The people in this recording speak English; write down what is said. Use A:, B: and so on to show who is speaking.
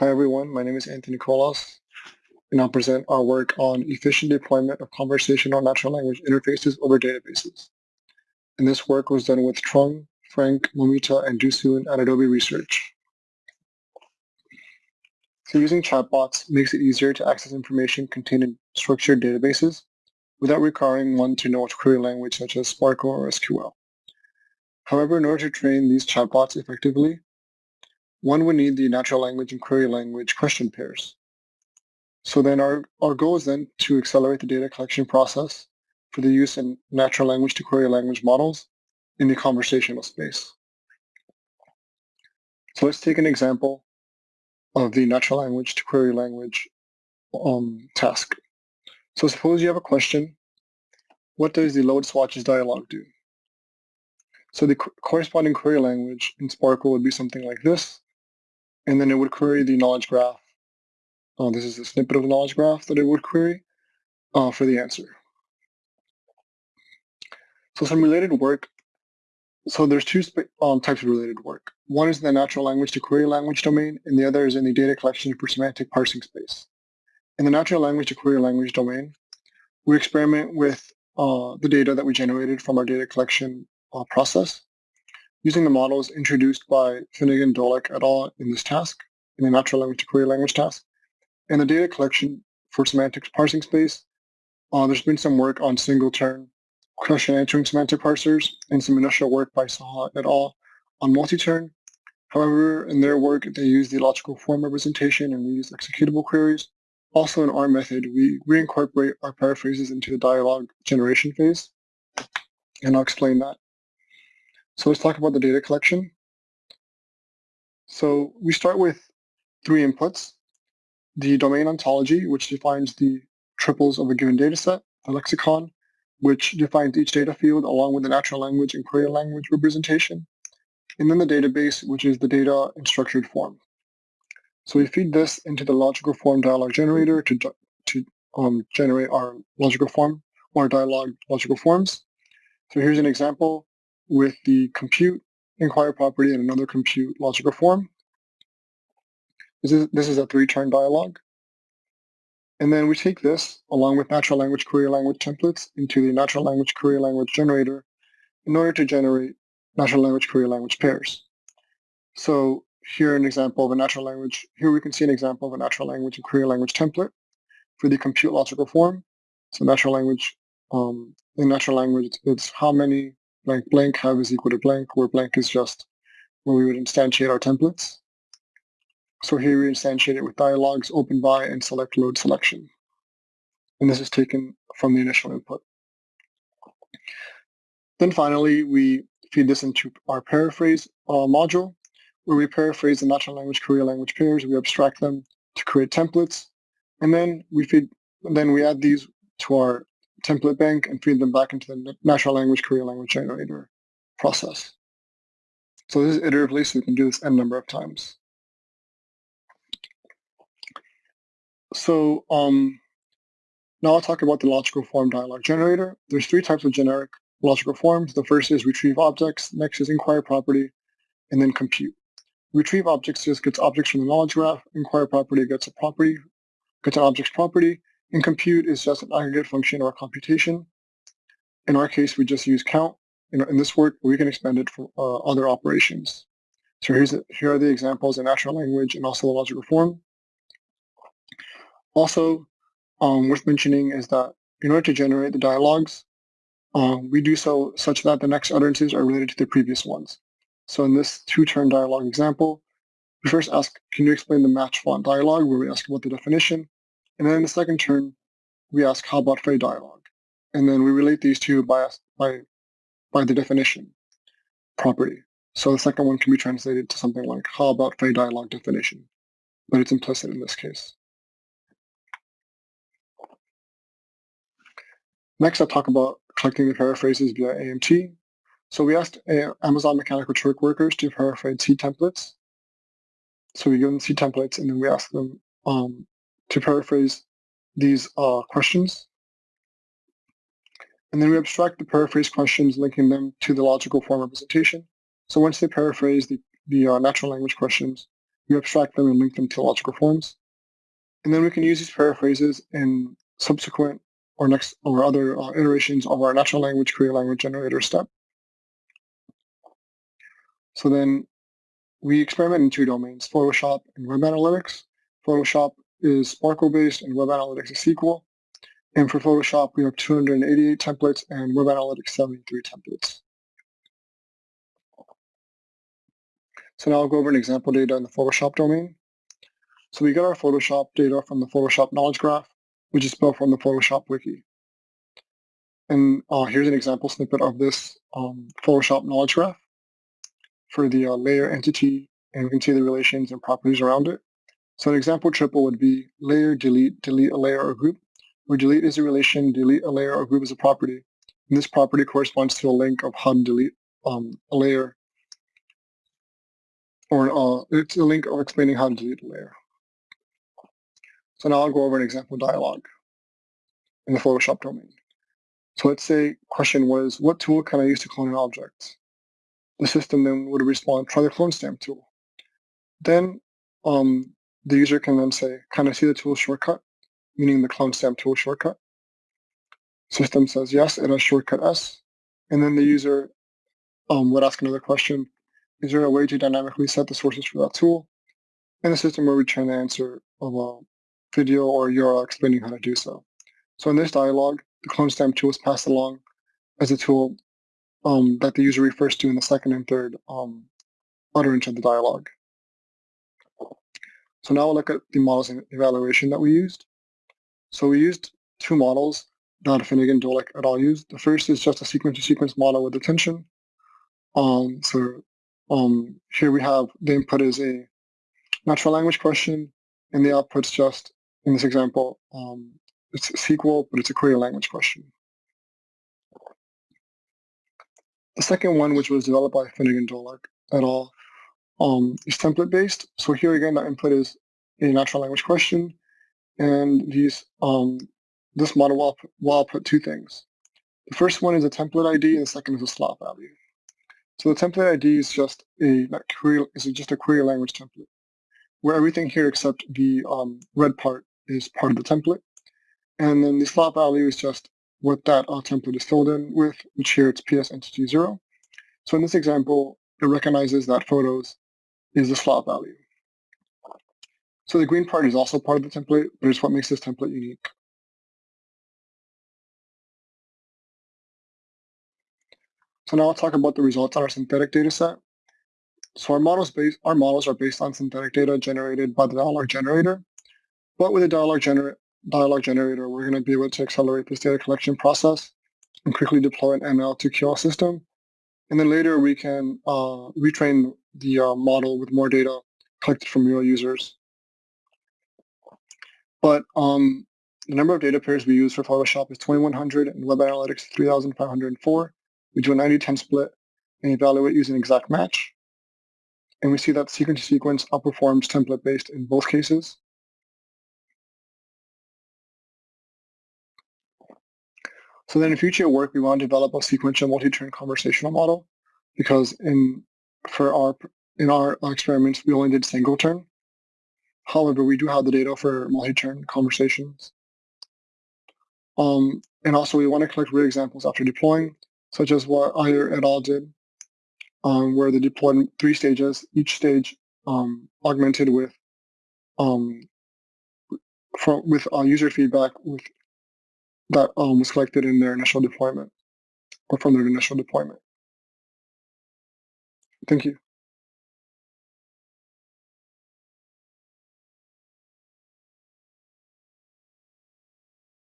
A: Hi everyone, my name is Anthony Colas, and I'll present our work on efficient deployment of conversational natural language interfaces over databases. And this work was done with Trung, Franck, Moumita, and Doo Soon at Adobe Research. So using chatbots makes it easier to access information contained in structured databases without requiring one to know a query language such as SPARQL or SQL. However, in order to train these chatbots effectively, one would need the natural language and query language question pairs. So then our, our goal is then to accelerate the data collection process for the use in natural language to query language models in the conversational space. So let's take an example of the natural language to query language um, task. So suppose you have a question, what does the load swatches dialog do? So the corresponding query language in SPARQL would be something like this, and then it would query the knowledge graph. Uh, this is a snippet of the knowledge graph that it would query uh, for the answer. So some related work so there's two um, types of related work. One is in the natural language to query language domain, and the other is in the data collection for semantic parsing space. In the natural language to query language domain, we experiment with uh, the data that we generated from our data collection uh, process using the models introduced by Finegan-Dollak et al. in this task, in the natural language to query language task. And the data collection for semantics parsing space, uh, there's been some work on single turn question answering semantic parsers and some initial work by Saha et al. on multi-turn. However, in their work, they use the logical form representation and we use executable queries. Also in our method, we reincorporate our paraphrases into the dialogue generation phase, and I'll explain that. So let's talk about the data collection. So we start with three inputs. The domain ontology, which defines the triples of a given data set, the lexicon, which defines each data field along with the natural language and query language representation. And then the database, which is the data in structured form. So we feed this into the logical form dialog generator to, to um, generate our logical form or dialog logical forms. So here's an example with the compute inquire property and another compute logical form. This is, this is a three-turn dialog. And then we take this along with natural language query language templates into the natural language query language generator in order to generate natural language query language pairs. So here an example of a natural language, here we can see an example of a natural language and query language template for the compute logical form. So natural language, um, in natural language, it's how many blank blank have is equal to blank, where blank is just where we would instantiate our templates. So here we instantiate it with dialogues, open by, and select load selection. And this is taken from the initial input. Then finally, we feed this into our paraphrase uh, module, where we paraphrase the natural language query language pairs. We abstract them to create templates, and then we feed, then we add these to our template bank and feed them back into the natural language query language generator process. So this is iteratively, so we can do this n number of times. So um, now I'll talk about the logical form dialog generator. There's three types of generic logical forms. The first is retrieve objects, next is inquire property, and then compute. Retrieve objects just gets objects from the knowledge graph. Inquire property gets a property, gets an object's property, and compute is just an aggregate function or computation. In our case, we just use count. In, in this work, we can expand it for uh, other operations. So here's the, here are the examples in natural language and also the logical form. Also, um, worth mentioning is that in order to generate the dialogues, um, we do so such that the next utterances are related to the previous ones. So in this two-turn dialogue example, we first ask, can you explain the match font dialogue, where we ask about the definition. And then in the second turn, we ask, how about Fey dialogue? And then we relate these two by, by, by the definition property. So the second one can be translated to something like, how about Fey dialogue definition? But it's implicit in this case. Next, I'll talk about collecting the paraphrases via AMT. So we asked Amazon Mechanical Turk workers to paraphrase C templates. So we give them C templates and then we ask them um, to paraphrase these uh, questions. And then we abstract the paraphrase questions, linking them to the logical form representation. So once they paraphrase the, the uh, natural language questions, we abstract them and link them to logical forms. And then we can use these paraphrases in subsequent or next or other uh, iterations of our natural language query language generator step. So then we experiment in two domains, Photoshop and Web Analytics. Photoshop is SPARQL-based and Web Analytics is SQL. And for Photoshop, we have 288 templates and Web Analytics 73 templates. So now I'll go over an example data in the Photoshop domain. So we get our Photoshop data from the Photoshop knowledge graph, which is built from the Photoshop wiki. And uh, here's an example snippet of this um, Photoshop knowledge graph for the uh, layer entity, and we can see the relations and properties around it. So an example triple would be layer, delete, delete a layer or group, where delete is a relation, delete a layer or group is a property. And this property corresponds to a link of how to delete um, a layer, or uh, it's a link of explaining how to delete a layer. So now I'll go over an example dialog in the Photoshop domain. So let's say question was, what tool can I use to clone an object? the system then would respond, try the clone stamp tool. Then um, the user can then say, can I see the tool shortcut, meaning the clone stamp tool shortcut? System says yes, it has shortcut S. And then the user um, would ask another question, is there a way to dynamically set the sources for that tool? And the system will return the answer of a video or URL explaining how to do so. So in this dialog, the clone stamp tool is passed along as a tool um, that the user refers to in the second and third um, utterance of the dialogue. So now we'll look at the models evaluation that we used. So we used two models that Finegan-Dollak et al. used. The first is just a sequence-to-sequence -sequence model with attention. Um, so um, here we have the input is a natural language question, and the output's just, in this example, um, it's SQL, but it's a query language question. The second one, which was developed by Finegan-Dollak et al., um, is template-based. So here again, the input is a natural language question, and these um, this model will, will output two things. The first one is a template ID, and the second is a slot value. So the template ID is just a query is just a query language template, where everything here except the um, red part is part of the template, and then the slot value is just what that uh, template is filled in with, which here it's PS entity 0. So in this example, it recognizes that photos is the slot value. So the green part is also part of the template, but it's what makes this template unique. So now I'll talk about the results on our synthetic data set. So our models, based, our models are based on synthetic data generated by the dialog generator, but with the dialog gener dialog generator, we're going to be able to accelerate this data collection process and quickly deploy an NL to QL system. And then later we can uh, retrain the uh, model with more data collected from real users. But um, the number of data pairs we use for Photoshop is 2100 and Web Analytics 3504. We do a 90-10 split and evaluate using exact match. And we see that sequence-to-sequence -sequence outperforms template-based in both cases. So then in future work, we want to develop a sequential multi-turn conversational model because in for our in our experiments, we only did single turn. However, we do have the data for multi-turn conversations. Um, and also we want to collect real examples after deploying, such as what Iyer et al. did, um, where they deployed three stages, each stage um, augmented with um, from, with uh, user feedback with that um, was collected in their initial deployment or from their initial deployment. Thank you.